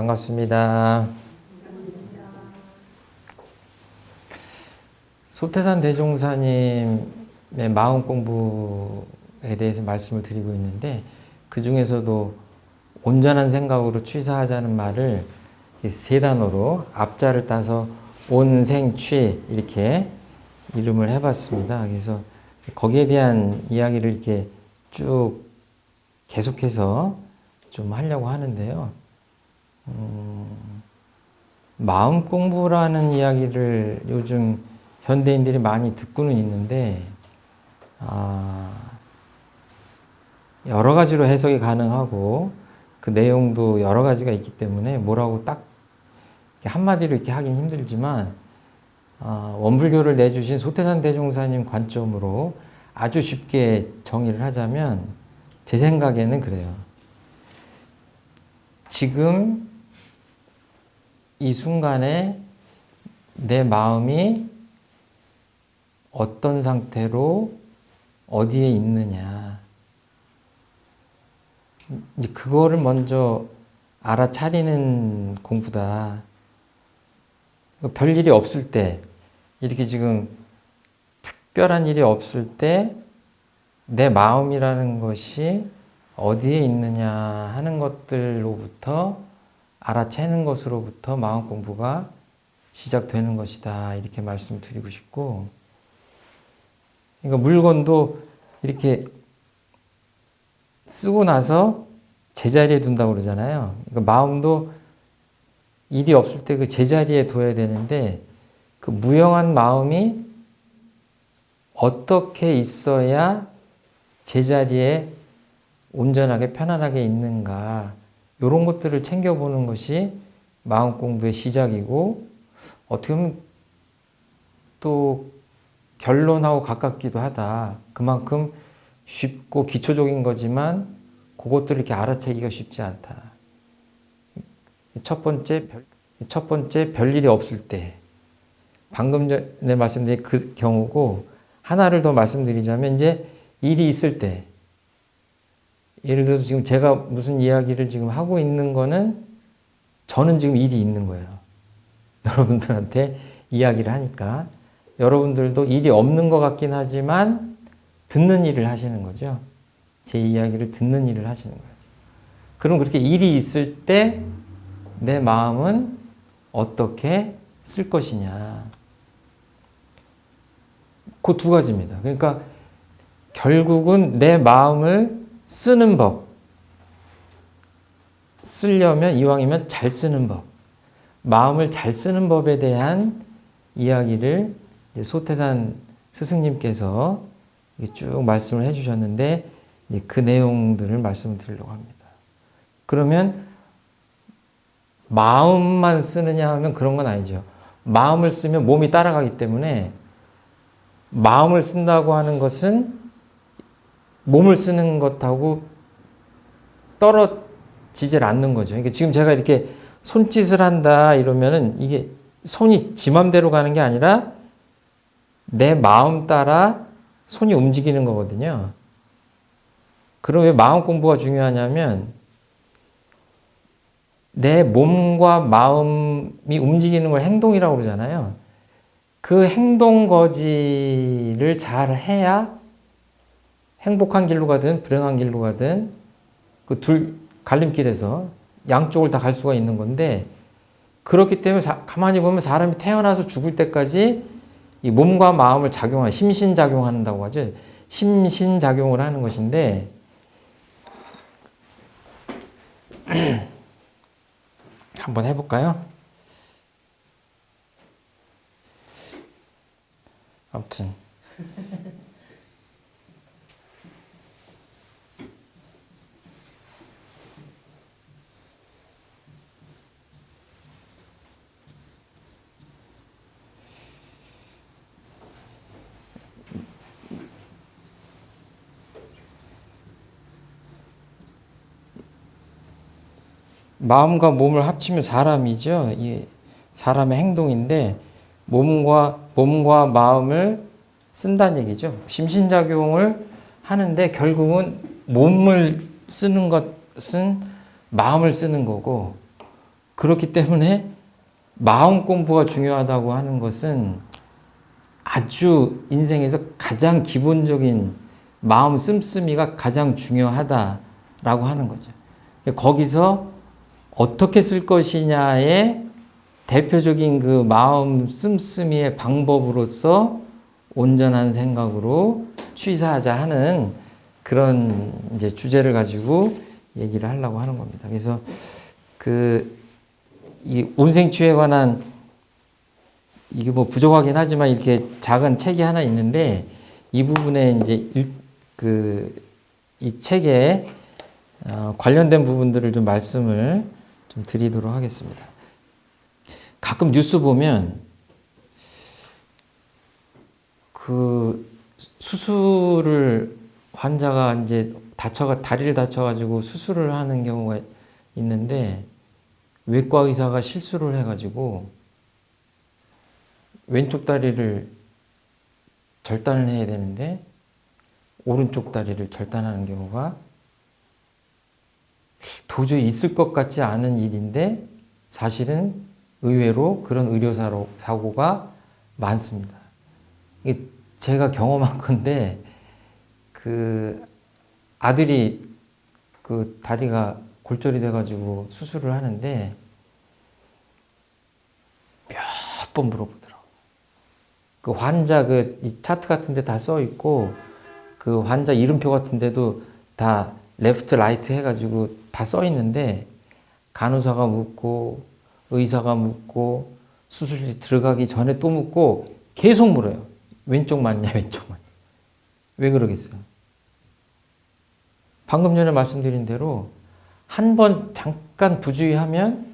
반갑습니다. 소태산 대종사님의 마음 공부에 대해서 말씀을 드리고 있는데 그 중에서도 온전한 생각으로 취사하자는 말을 세 단어로 앞자를 따서 온생취 이렇게 이름을 해봤습니다. 그래서 거기에 대한 이야기를 이렇게 쭉 계속해서 좀 하려고 하는데요. 음, 마음 공부라는 이야기를 요즘 현대인들이 많이 듣고는 있는데 아, 여러 가지로 해석이 가능하고 그 내용도 여러 가지가 있기 때문에 뭐라고 딱 한마디로 이렇게 하긴 힘들지만 어, 원불교를 내주신 소태산 대종사님 관점으로 아주 쉽게 정의를 하자면 제 생각에는 그래요. 지금 이 순간에 내 마음이 어떤 상태로 어디에 있느냐. 그거를 먼저 알아차리는 공부다. 별 일이 없을 때, 이렇게 지금 특별한 일이 없을 때, 내 마음이라는 것이 어디에 있느냐 하는 것들로부터 알아채는 것으로부터 마음 공부가 시작되는 것이다. 이렇게 말씀을 드리고 싶고, 그러니까 물건도 이렇게 쓰고 나서 제자리에 둔다고 그러잖아요. 그러니까 마음도 일이 없을 때 그 제자리에 둬야 되는데 그 무용한 마음이 어떻게 있어야 제자리에 온전하게 편안하게 있는가 이런 것들을 챙겨보는 것이 마음 공부의 시작이고 어떻게 보면 또 결론하고 가깝기도 하다. 그만큼 쉽고 기초적인 거지만 그것들을 이렇게 알아채기가 쉽지 않다. 첫 번째, 첫 번째 별일이 없을 때 방금 전에 말씀드린 그 경우고 하나를 더 말씀드리자면 이제 일이 있을 때 예를 들어서 지금 제가 무슨 이야기를 지금 하고 있는 거는 저는 지금 일이 있는 거예요. 여러분들한테 이야기를 하니까 여러분들도 일이 없는 것 같긴 하지만 듣는 일을 하시는 거죠. 제 이야기를 듣는 일을 하시는 거예요. 그럼 그렇게 일이 있을 때 내 마음은 어떻게 쓸 것이냐. 그 두 가지입니다. 그러니까 결국은 내 마음을 쓰는 법. 쓰려면 이왕이면 잘 쓰는 법. 마음을 잘 쓰는 법에 대한 이야기를 소태산 스승님께서 쭉 말씀을 해주셨는데 그 내용들을 말씀을 드리려고 합니다. 그러면 마음만 쓰느냐 하면 그런 건 아니죠. 마음을 쓰면 몸이 따라가기 때문에 마음을 쓴다고 하는 것은 몸을 쓰는 것하고 떨어지질 않는 거죠. 그러니까 지금 제가 이렇게 손짓을 한다 이러면은 이게 손이 지 맘대로 가는 게 아니라 내 마음 따라 손이 움직이는 거거든요. 그럼 왜 마음 공부가 중요하냐면 내 몸과 마음이 움직이는 걸 행동이라고 그러잖아요. 그 행동 거지를 잘 해야 행복한 길로 가든 불행한 길로 가든 그 둘 갈림길에서 양쪽을 다 갈 수가 있는 건데 그렇기 때문에 사, 가만히 보면 사람이 태어나서 죽을 때까지 이 몸과 마음을 작용하 심신작용한다고 하죠. 심신작용을 하는 것인데 한번 해볼까요? 아무튼 마음과 몸을 합치면 사람이죠. 이 사람의 행동인데 몸과 몸과 마음을 쓴다는 얘기죠. 심신작용을 하는데 결국은 몸을 쓰는 것은 마음을 쓰는 거고 그렇기 때문에 마음 공부가 중요하다고 하는 것은 아주 인생에서 가장 기본적인 마음 씀씀이가 가장 중요하다라고 하는 거죠. 거기서 어떻게 쓸 것이냐의 대표적인 그 마음 씀씀이의 방법으로서 온전한 생각으로 취사하자 하는 그런 이제 주제를 가지고 얘기를 하려고 하는 겁니다. 그래서 그 이 온생취에 관한 이게 뭐 부족하긴 하지만 이렇게 작은 책이 하나 있는데 이 부분에 이제 그 이 책에 어 관련된 부분들을 좀 말씀을 좀 드리도록 하겠습니다. 가끔 뉴스 보면 그 수술을 환자가 이제 다쳐가 다리를 다쳐가지고 수술을 하는 경우가 있는데 외과 의사가 실수를 해가지고 왼쪽 다리를 절단을 해야 되는데 오른쪽 다리를 절단하는 경우가 도저히 있을 것 같지 않은 일인데 사실은 의외로 그런 의료사로 사고가 많습니다. 제가 경험한 건데 그 아들이 그 다리가 골절이 돼가지고 수술을 하는데 몇 번 물어보더라고. 그 환자 그이 차트 같은데 다 써 있고 그 환자 이름표 같은데도 다 left right 해가지고 다 써 있는데 간호사가 묻고 의사가 묻고 수술실 들어가기 전에 또 묻고 계속 물어요. 왼쪽 맞냐 왼쪽 맞냐. 왜 그러겠어요? 방금 전에 말씀드린 대로 한 번 잠깐 부주의하면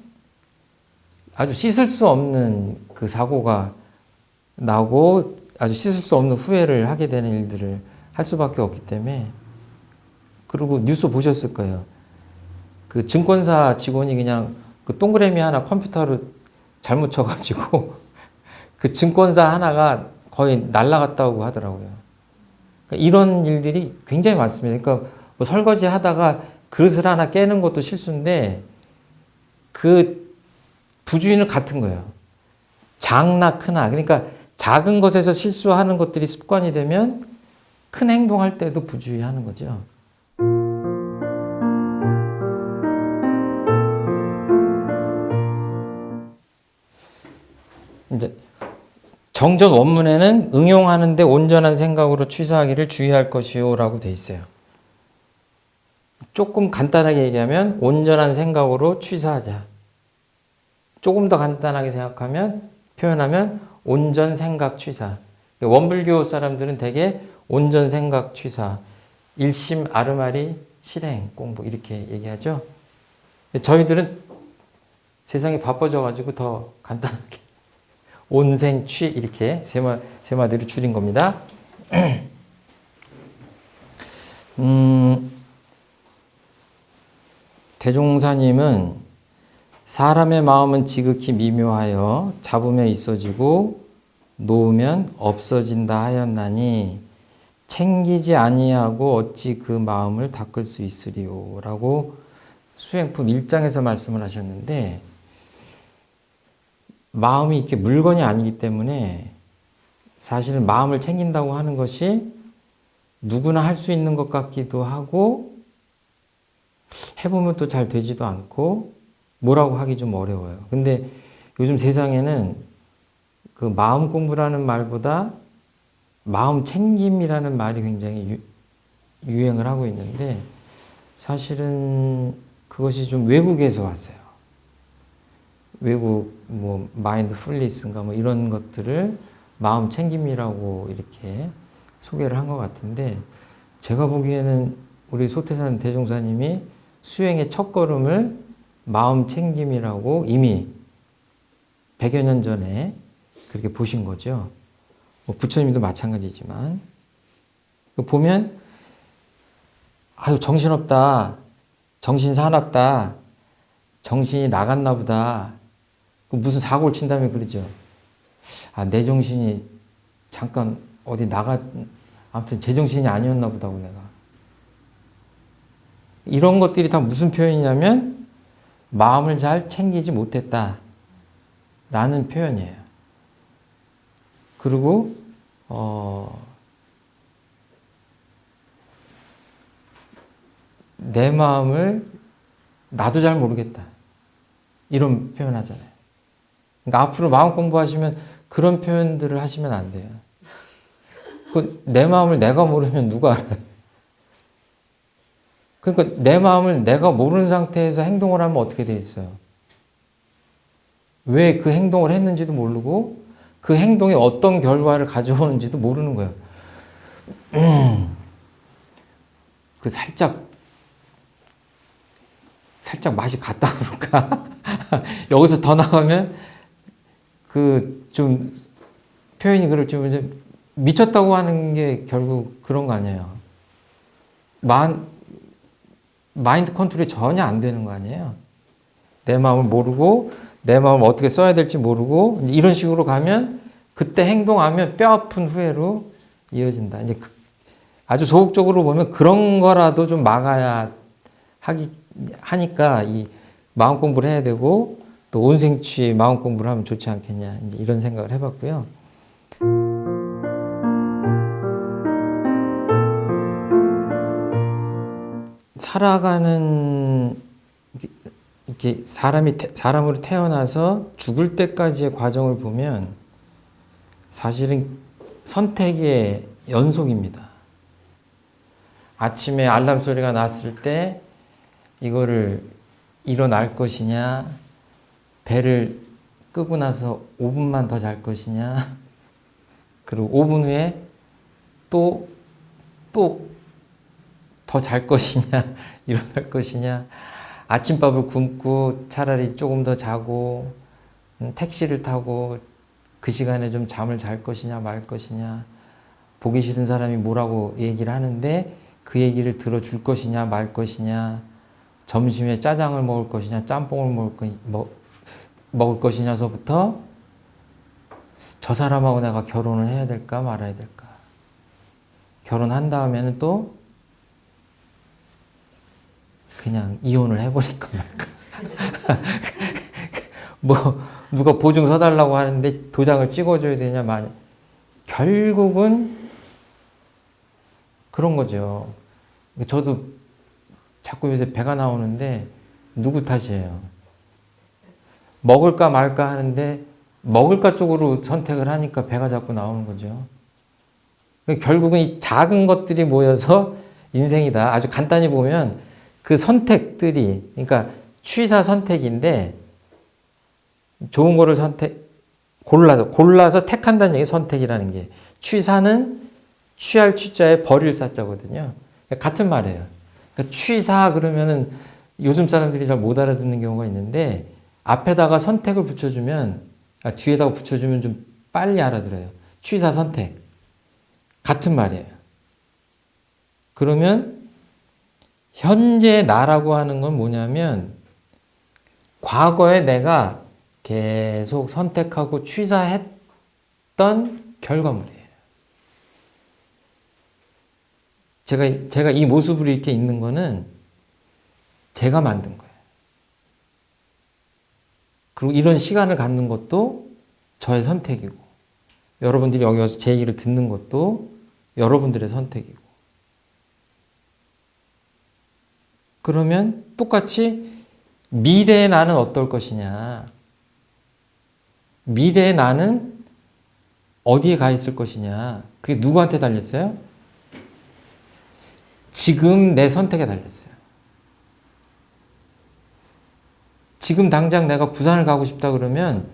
아주 씻을 수 없는 그 사고가 나고 아주 씻을 수 없는 후회를 하게 되는 일들을 할 수밖에 없기 때문에 그리고 뉴스 보셨을 거예요. 그 증권사 직원이 그냥 그 동그라미 하나 컴퓨터로 잘못 쳐가지고 그 증권사 하나가 거의 날라갔다고 하더라고요. 그러니까 이런 일들이 굉장히 많습니다. 그러니까 뭐 설거지 하다가 그릇을 하나 깨는 것도 실수인데 그 부주의는 같은 거예요. 작나 크나 그러니까 작은 것에서 실수하는 것들이 습관이 되면 큰 행동할 때도 부주의하는 거죠. 정전 원문에는 응용하는데 온전한 생각으로 취사하기를 주의할 것이요 라고 돼 있어요. 조금 간단하게 얘기하면 온전한 생각으로 취사하자. 조금 더 간단하게 생각하면 표현하면 온전 생각 취사. 원불교 사람들은 대개 온전 생각 취사, 일심 아르마리 실행 공부 이렇게 얘기하죠. 저희들은 세상이 바빠져 가지고 더 간단하게 온생취 이렇게 세, 마, 세 마디로 줄인 겁니다. 음, 대종사님은 사람의 마음은 지극히 미묘하여 잡으면 있어지고 놓으면 없어진다 하였나니 챙기지 아니하고 어찌 그 마음을 닦을 수 있으리요 라고 수행품 1장에서 말씀을 하셨는데 마음이 이렇게 물건이 아니기 때문에 사실은 마음을 챙긴다고 하는 것이 누구나 할 수 있는 것 같기도 하고 해보면 또 잘 되지도 않고 뭐라고 하기 좀 어려워요. 근데 요즘 세상에는 그 마음 공부라는 말보다 마음 챙김이라는 말이 굉장히 유, 유행을 하고 있는데 사실은 그것이 좀 외국에서 왔어요. 외국 뭐 마인드 풀리스인가 뭐 이런 것들을 마음 챙김이라고 이렇게 소개를 한 것 같은데 제가 보기에는 우리 소태산 대종사님이 수행의 첫 걸음을 마음 챙김이라고 이미 100여 년 전에 그렇게 보신 거죠. 뭐 부처님도 마찬가지지만. 보면 아유 정신없다. 정신 사납다. 정신이 나갔나 보다 무슨 사고를 친다며 그러죠 아 내 정신이 잠깐 어디 나가 아무튼 제 정신이 아니었나 보다고 내가 이런 것들이 다 무슨 표현이냐면 마음을 잘 챙기지 못했다. 라는 표현이에요. 그리고, 어, 내 마음을 나도 잘 모르겠다. 이런 표현 하잖아요. 그러니까 앞으로 마음 공부하시면 그런 표현들을 하시면 안 돼요. 그 내 마음을 내가 모르면 누가 알아요? 그러니까 내 마음을 내가 모르는 상태에서 행동을 하면 어떻게 돼 있어요? 왜 그 행동을 했는지도 모르고 그 행동이 어떤 결과를 가져오는지도 모르는 거예요. 음, 그 살짝 살짝 맛이 갔다 그럴까? 여기서 더 나가면 그 좀 표현이 그럴 좀 이제 미쳤다고 하는 게 결국 그런 거 아니에요. 만 마인드 컨트롤이 전혀 안 되는 거 아니에요. 내 마음을 모르고 내 마음을 어떻게 써야 될지 모르고 이런 식으로 가면 그때 행동하면 뼈 아픈 후회로 이어진다. 이제 그 아주 소극적으로 보면 그런 거라도 좀 막아야 하기 하니까 이 마음 공부를 해야 되고 또 온생취 마음 공부를 하면 좋지 않겠냐 이제 이런 생각을 해봤고요. 살아가는 이렇게 사람이 사람으로 태어나서 죽을 때까지의 과정을 보면 사실은 선택의 연속입니다. 아침에 알람 소리가 났을 때 이거를 일어날 것이냐, 배를 끄고 나서 5분만 더 잘 것이냐, 그리고 5분 후에 또, 또 더 잘 것이냐, 일어날 것이냐, 아침밥을 굶고 차라리 조금 더 자고, 음, 택시를 타고 그 시간에 좀 잠을 잘 것이냐, 말 것이냐, 보기 싫은 사람이 뭐라고 얘기를 하는데 그 얘기를 들어줄 것이냐, 말 것이냐, 점심에 짜장을 먹을 것이냐, 짬뽕을 먹을, 거, 먹, 먹을 것이냐서부터 저 사람하고 내가 결혼을 해야 될까 말아야 될까. 결혼한 다음에는 또 그냥 이혼을 해버릴까 말까. 뭐 누가 보증 서달라고 하는데 도장을 찍어줘야 되냐 말 결국은 그런 거죠. 저도 자꾸 요새 배가 나오는데 누구 탓이에요? 먹을까 말까 하는데 먹을까 쪽으로 선택을 하니까 배가 자꾸 나오는 거죠. 결국은 이 작은 것들이 모여서 인생이다. 아주 간단히 보면 그 선택들이, 그러니까 취사 선택인데 좋은 거를 선택, 골라서, 골라서 택한다는 얘기 선택이라는 게 취사는 취할 취자에 버릴 사자거든요. 같은 말이에요. 그러니까 취사 그러면은 요즘 사람들이 잘 못 알아듣는 경우가 있는데 앞에다가 선택을 붙여주면 아, 뒤에다가 붙여주면 좀 빨리 알아들어요. 취사 선택 같은 말이에요. 그러면 현재 나라고 하는 건 뭐냐면 과거에 내가 계속 선택하고 취사했던 결과물이에요. 제가 제가 이 모습으로 이렇게 있는 거는 제가 만든 거예요. 그리고 이런 시간을 갖는 것도 저의 선택이고 여러분들이 여기 와서 제 얘기를 듣는 것도 여러분들의 선택이고 그러면 똑같이 미래의 나는 어떨 것이냐 미래의 나는 어디에 가 있을 것이냐 그게 누구한테 달렸어요? 지금 내 선택에 달렸어요. 지금 당장 내가 부산을 가고 싶다 그러면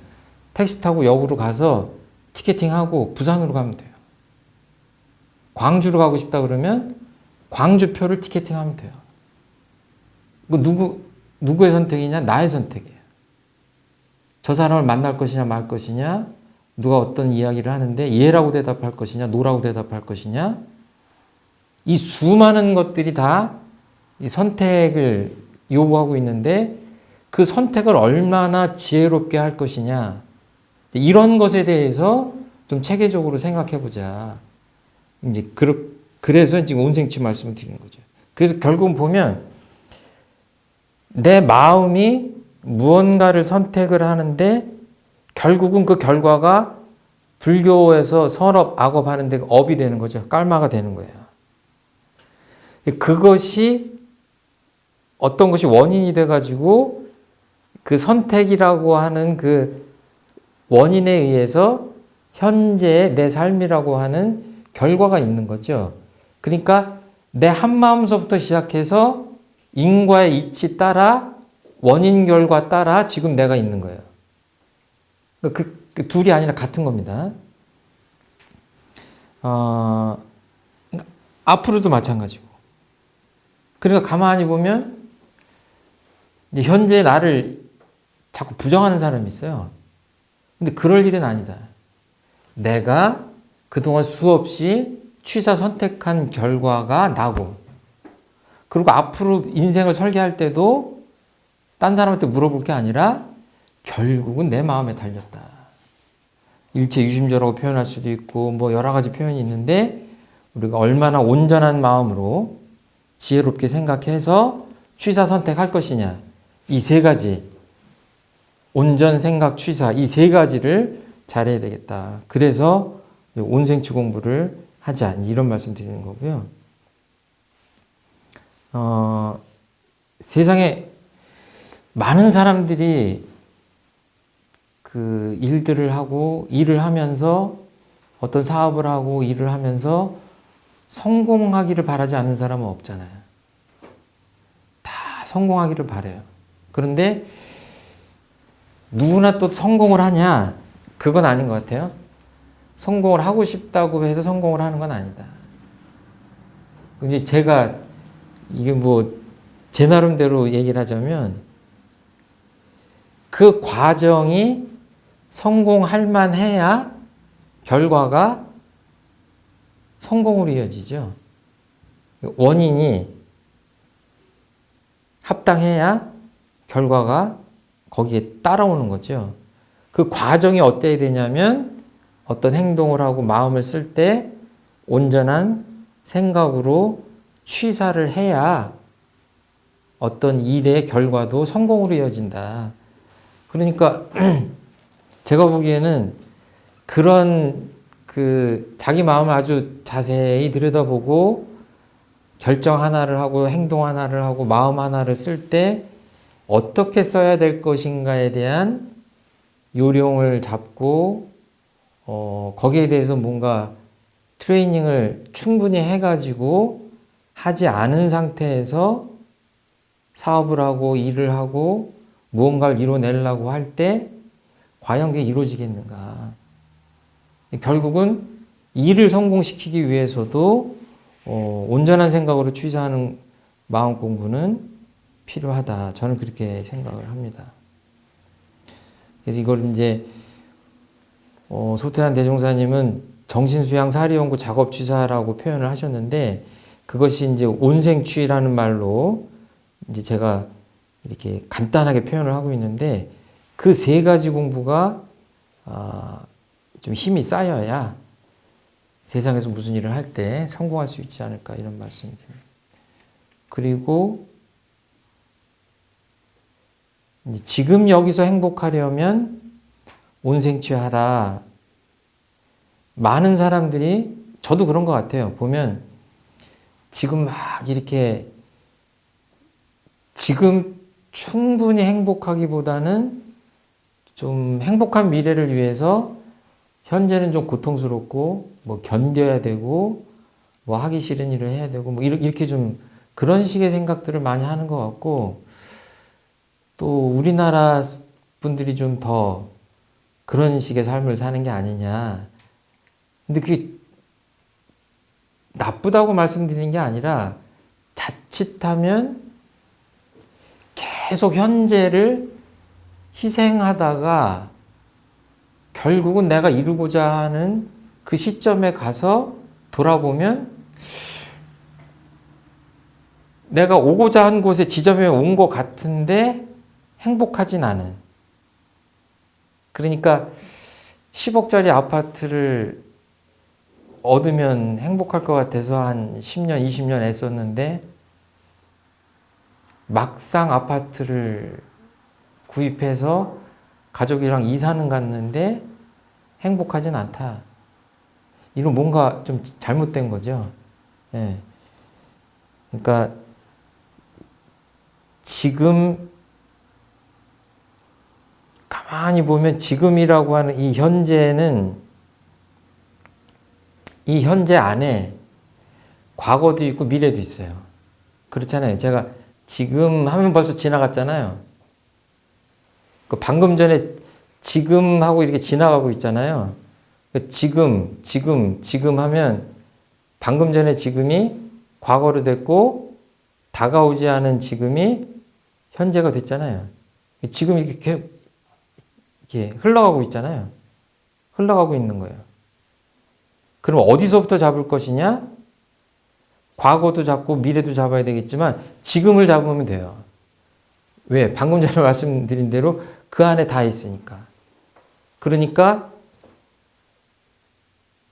택시 타고 역으로 가서 티켓팅하고 부산으로 가면 돼요. 광주로 가고 싶다 그러면 광주표를 티켓팅하면 돼요. 그 누구 누구의 선택이냐? 나의 선택이에요. 저 사람을 만날 것이냐 말 것이냐? 누가 어떤 이야기를 하는데 예라고 대답할 것이냐 no라고 대답할 것이냐? 이 수많은 것들이 다 이 선택을 요구하고 있는데 그 선택을 얼마나 지혜롭게 할 것이냐 이런 것에 대해서 좀 체계적으로 생각해 보자. 이제 그래서 지금 온생취 말씀을 드리는 거죠. 그래서 결국은 보면 내 마음이 무언가를 선택을 하는데 결국은 그 결과가 불교에서 선업, 악업 하는데 업이 되는 거죠. 깔마가 되는 거예요. 그것이 어떤 것이 원인이 돼가지고 그 선택이라고 하는 그 원인에 의해서 현재의 내 삶이라고 하는 결과가 있는 거죠. 그러니까 내 한마음서부터 시작해서 인과의 이치 따라 원인 결과 따라 지금 내가 있는 거예요. 그, 그 둘이 아니라 같은 겁니다. 어, 앞으로도 마찬가지고. 그러니까 가만히 보면 현재 나를 자꾸 부정하는 사람이 있어요. 근데 그럴 일은 아니다. 내가 그동안 수없이 취사 선택한 결과가 나고 그리고 앞으로 인생을 설계할 때도 딴 사람한테 물어볼 게 아니라 결국은 내 마음에 달렸다. 일체 유심조라고 표현할 수도 있고 뭐 여러 가지 표현이 있는데 우리가 얼마나 온전한 마음으로 지혜롭게 생각해서 취사 선택할 것이냐 이 세 가지 온전 생각 취사 이 세 가지를 잘해야 되겠다. 그래서 온생치 공부를 하자 이런 말씀 드리는 거고요. 어, 세상에 많은 사람들이 그 일들을 하고 일을 하면서 어떤 사업을 하고 일을 하면서 성공하기를 바라지 않는 사람은 없잖아요. 다 성공하기를 바래요. 그런데 누구나 또 성공을 하냐? 그건 아닌 것 같아요. 성공을 하고 싶다고 해서 성공을 하는 건 아니다. 이제 제가 이게 뭐 제 나름대로 얘기를 하자면 그 과정이 성공할 만해야 결과가 성공으로 이어지죠. 원인이 합당해야 결과가 거기에 따라오는 거죠. 그 과정이 어때야 되냐면 어떤 행동을 하고 마음을 쓸 때 온전한 생각으로 취사를 해야 어떤 일의 결과도 성공으로 이어진다. 그러니까 제가 보기에는 그런 그 자기 마음을 아주 자세히 들여다보고 결정 하나를 하고 행동 하나를 하고 마음 하나를 쓸 때 어떻게 써야 될 것인가에 대한 요령을 잡고 어, 거기에 대해서 뭔가 트레이닝을 충분히 해가지고 하지 않은 상태에서 사업을 하고 일을 하고 무언가를 이뤄내려고 할 때 과연 그게 이루어지겠는가. 결국은 일을 성공시키기 위해서도 어, 온전한 생각으로 취사하는 마음 공부는 필요하다. 저는 그렇게 생각을 합니다. 그래서 이걸 이제 어, 소태한 대종사님은 정신수양 사리연구 작업 취사라고 표현을 하셨는데 그것이 이제 온생취라는 말로 이제 제가 이렇게 간단하게 표현을 하고 있는데 그 세 가지 공부가 어, 좀 힘이 쌓여야 세상에서 무슨 일을 할 때 성공할 수 있지 않을까 이런 말씀입니다. 그리고 지금 여기서 행복하려면 온생취하라. 많은 사람들이 저도 그런 것 같아요. 보면 지금 막 이렇게 지금 충분히 행복하기보다는 좀 행복한 미래를 위해서 현재는 좀 고통스럽고 뭐 견뎌야 되고 뭐 하기 싫은 일을 해야 되고 뭐 이렇게 좀 그런 식의 생각들을 많이 하는 것 같고 또 우리나라 분들이 좀 더 그런 식의 삶을 사는 게 아니냐. 근데 그게 나쁘다고 말씀드리는 게 아니라 자칫하면 계속 현재를 희생하다가 결국은 내가 이루고자 하는 그 시점에 가서 돌아보면 내가 오고자 한 곳에 지점에 온 것 같은데 행복하진 않은. 그러니까 10억짜리 아파트를 얻으면 행복할 것 같아서 한 10년, 20년 애썼는데 막상 아파트를 구입해서 가족이랑 이사는 갔는데 행복하진 않다. 이건 뭔가 좀 잘못된 거죠. 예. 그러니까 지금 가만히 보면 지금이라고 하는 이 현재는 이 현재 안에 과거도 있고 미래도 있어요. 그렇잖아요. 제가 지금 하면 벌써 지나갔잖아요. 그 방금 전에 지금 하고 이렇게 지나가고 있잖아요. 그 지금, 지금, 지금 하면 방금 전에 지금이 과거로 됐고 다가오지 않은 지금이 현재가 됐잖아요. 지금 이렇게 이렇게 흘러가고 있잖아요. 흘러가고 있는 거예요. 그럼 어디서부터 잡을 것이냐? 과거도 잡고 미래도 잡아야 되겠지만 지금을 잡으면 돼요. 왜? 방금 전에 말씀드린 대로 그 안에 다 있으니까. 그러니까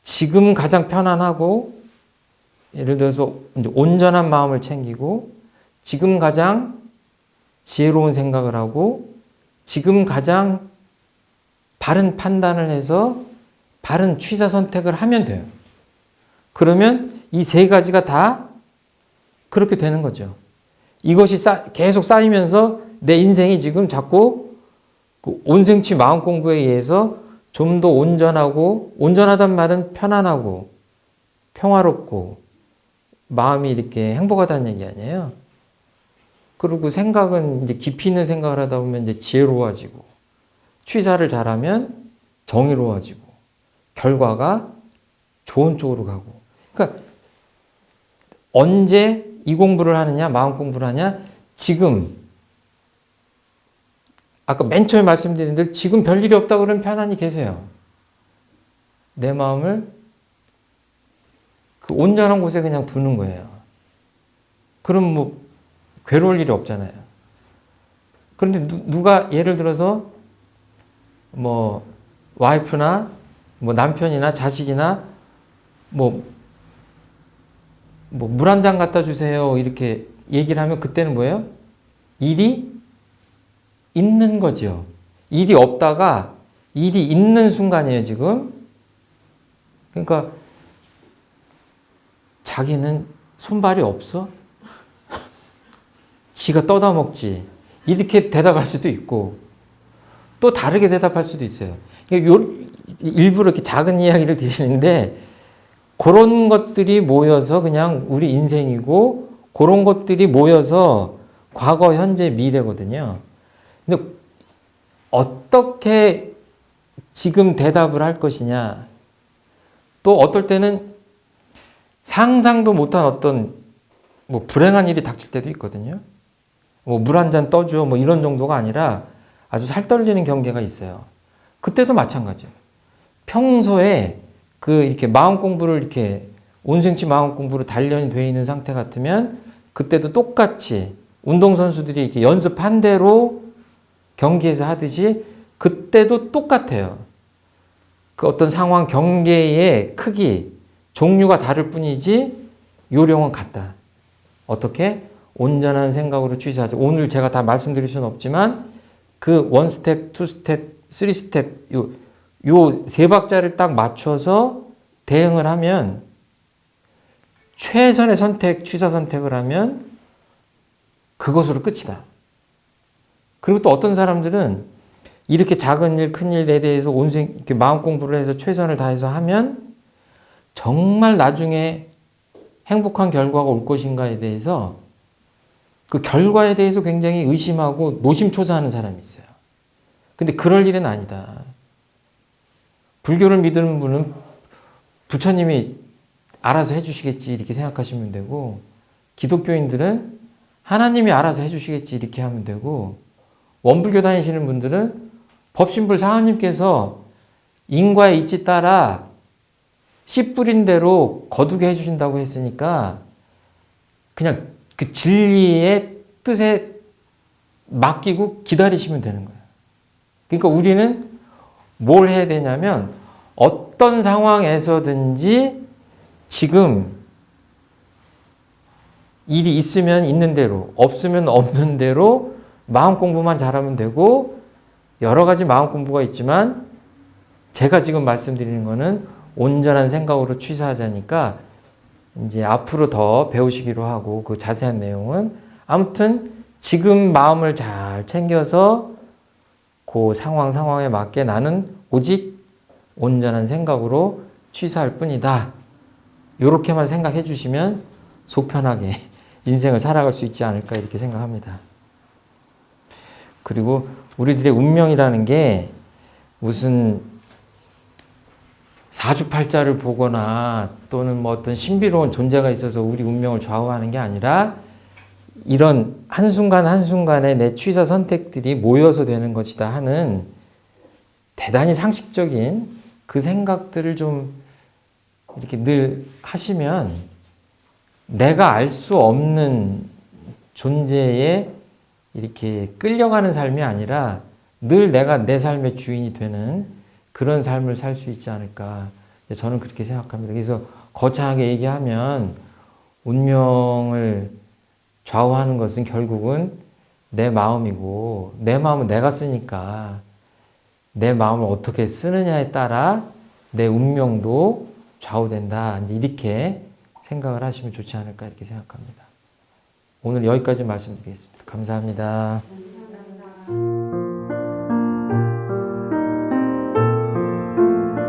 지금 가장 편안하고 예를 들어서 온전한 마음을 챙기고 지금 가장 지혜로운 생각을 하고 지금 가장 바른 판단을 해서 바른 취사 선택을 하면 돼요. 그러면 이 세 가지가 다 그렇게 되는 거죠. 이것이 쌓, 계속 쌓이면서 내 인생이 지금 자꾸 그 온생치 마음 공부에 의해서 좀 더 온전하고 온전하단 말은 편안하고 평화롭고 마음이 이렇게 행복하다는 얘기 아니에요. 그리고 생각은 이제 깊이 있는 생각을 하다 보면 이제 지혜로워지고 취사를 잘하면 정의로워지고 결과가 좋은 쪽으로 가고. 그러니까 언제 이 공부를 하느냐, 마음 공부를 하냐, 지금. 아까 맨 처음에 말씀드린 대로 지금 별일이 없다 그러면 편안히 계세요. 내 마음을 그 온전한 곳에 그냥 두는 거예요. 그럼 뭐 괴로울 일이 없잖아요. 그런데 누, 가 예를 들어서 뭐 와이프나 뭐 남편이나 자식이나 뭐 뭐 물 한 잔 갖다 주세요 이렇게 얘기를 하면 그때는 뭐예요? 일이 있는 거죠. 일이 없다가 일이 있는 순간이에요 지금. 그러니까 자기는 손발이 없어? 지가 떠다 먹지. 이렇게 대답할 수도 있고 또 다르게 대답할 수도 있어요. 요, 일부러 이렇게 작은 이야기를 드리는데 그런 것들이 모여서 그냥 우리 인생이고 그런 것들이 모여서 과거, 현재, 미래거든요. 근데 어떻게 지금 대답을 할 것이냐 또 어떨 때는 상상도 못한 어떤 뭐 불행한 일이 닥칠 때도 있거든요. 뭐 물 한 잔 떠줘 뭐 이런 정도가 아니라 아주 살 떨리는 경계가 있어요. 그때도 마찬가지예요. 평소에 그 이렇게 마음 공부를 이렇게 온생치 마음 공부로 단련이 되어 있는 상태 같으면 그때도 똑같이 운동선수들이 이렇게 연습한 대로 경기에서 하듯이 그때도 똑같아요. 그 어떤 상황 경계의 크기, 종류가 다를 뿐이지 요령은 같다. 어떻게? 온전한 생각으로 취사하죠. 오늘 제가 다 말씀드릴 수는 없지만 그 one step, two step, three step 요 요 세 박자를 딱 맞춰서 대응을 하면 최선의 선택, 취사 선택을 하면 그것으로 끝이다. 그리고 또 어떤 사람들은 이렇게 작은 일, 큰 일에 대해서 온생 이렇게 마음 공부를 해서 최선을 다해서 하면 정말 나중에 행복한 결과가 올 것인가에 대해서 그 결과에 대해서 굉장히 의심하고 노심초사하는 사람이 있어요. 근데 그럴 일은 아니다. 불교를 믿는 분은 부처님이 알아서 해주시겠지 이렇게 생각하시면 되고 기독교인들은 하나님이 알아서 해주시겠지 이렇게 하면 되고 원불교 다니시는 분들은 법신불 사하님께서 인과의 이치 따라 씨 뿌린 대로 거두게 해주신다고 했으니까 그냥 그 진리의 뜻에 맡기고 기다리시면 되는 거예요. 그러니까 우리는 뭘 해야 되냐면 어떤 상황에서든지 지금 일이 있으면 있는 대로 없으면 없는 대로 마음 공부만 잘하면 되고 여러 가지 마음 공부가 있지만 제가 지금 말씀드리는 거는 온전한 생각으로 취사하자니까 이제 앞으로 더 배우시기로 하고 그 자세한 내용은 아무튼 지금 마음을 잘 챙겨서 그 상황 상황에 맞게 나는 오직 온전한 생각으로 취사할 뿐이다. 이렇게만 생각해 주시면 속 편하게 인생을 살아갈 수 있지 않을까 이렇게 생각합니다. 그리고 우리들의 운명이라는 게 무슨 사주팔자를 보거나 또는 뭐 어떤 신비로운 존재가 있어서 우리 운명을 좌우하는 게 아니라 이런 한순간 한순간의 내 취사 선택들이 모여서 되는 것이다 하는 대단히 상식적인 그 생각들을 좀 이렇게 늘 하시면 내가 알 수 없는 존재에 이렇게 끌려가는 삶이 아니라 늘 내가 내 삶의 주인이 되는 그런 삶을 살 수 있지 않을까. 저는 그렇게 생각합니다. 그래서 거창하게 얘기하면 운명을 좌우하는 것은 결국은 내 마음이고 내 마음은 내가 쓰니까 내 마음을 어떻게 쓰느냐에 따라 내 운명도 좌우된다. 이제 이렇게 생각을 하시면 좋지 않을까 이렇게 생각합니다. 오늘 여기까지 말씀드리겠습니다. 감사합니다.